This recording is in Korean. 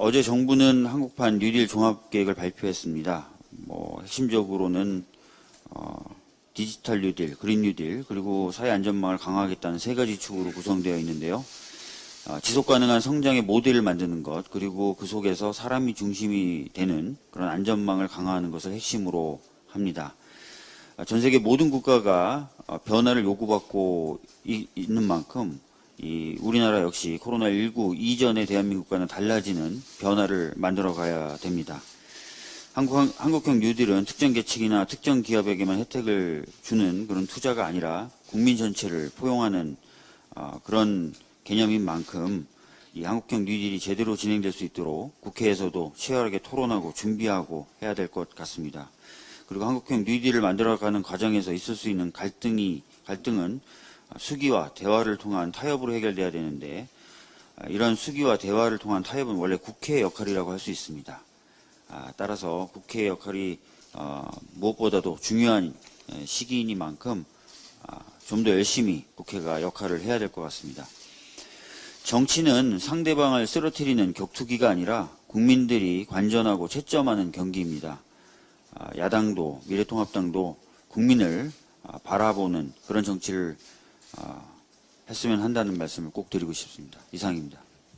어제 정부는 한국판 뉴딜 종합계획을 발표했습니다. 뭐 핵심적으로는 어, 디지털 뉴딜, 그린 뉴딜, 그리고 사회 안전망을 강화하겠다는 세 가지 축으로 구성되어 있는데요. 어, 지속 가능한 성장의 모델을 만드는 것, 그리고 그 속에서 사람이 중심이 되는 그런 안전망을 강화하는 것을 핵심으로 합니다. 어, 전 세계 모든 국가가 어, 변화를 요구받고 이- 있는 만큼 이 우리나라 역시 코로나19 이전의 대한민국과는 달라지는 변화를 만들어 가야 됩니다. 한국, 한국형 뉴딜은 특정 계층이나 특정 기업에게만 혜택을 주는 그런 투자가 아니라 국민 전체를 포용하는 어, 그런 개념인 만큼 이 한국형 뉴딜이 제대로 진행될 수 있도록 국회에서도 치열하게 토론하고 준비하고 해야 될 것 같습니다. 그리고 한국형 뉴딜을 만들어가는 과정에서 있을 수 있는 갈등이 갈등은 수기와 대화를 통한 타협으로 해결돼야 되는데 아, 이런 수기와 대화를 통한 타협은 원래 국회의 역할이라고 할 수 있습니다. 아, 따라서 국회의 역할이 어, 무엇보다도 중요한 에, 시기이니만큼 아, 좀더 열심히 국회가 역할을 해야 될 것 같습니다. 정치는 상대방을 쓰러뜨리는 격투기가 아니라 국민들이 관전하고 채점하는 경기입니다. 아, 야당도 미래통합당도 국민을 아, 바라보는 그런 정치를 아, 했으면 한다는 말씀을 꼭 드리고 싶습니다. 이상입니다.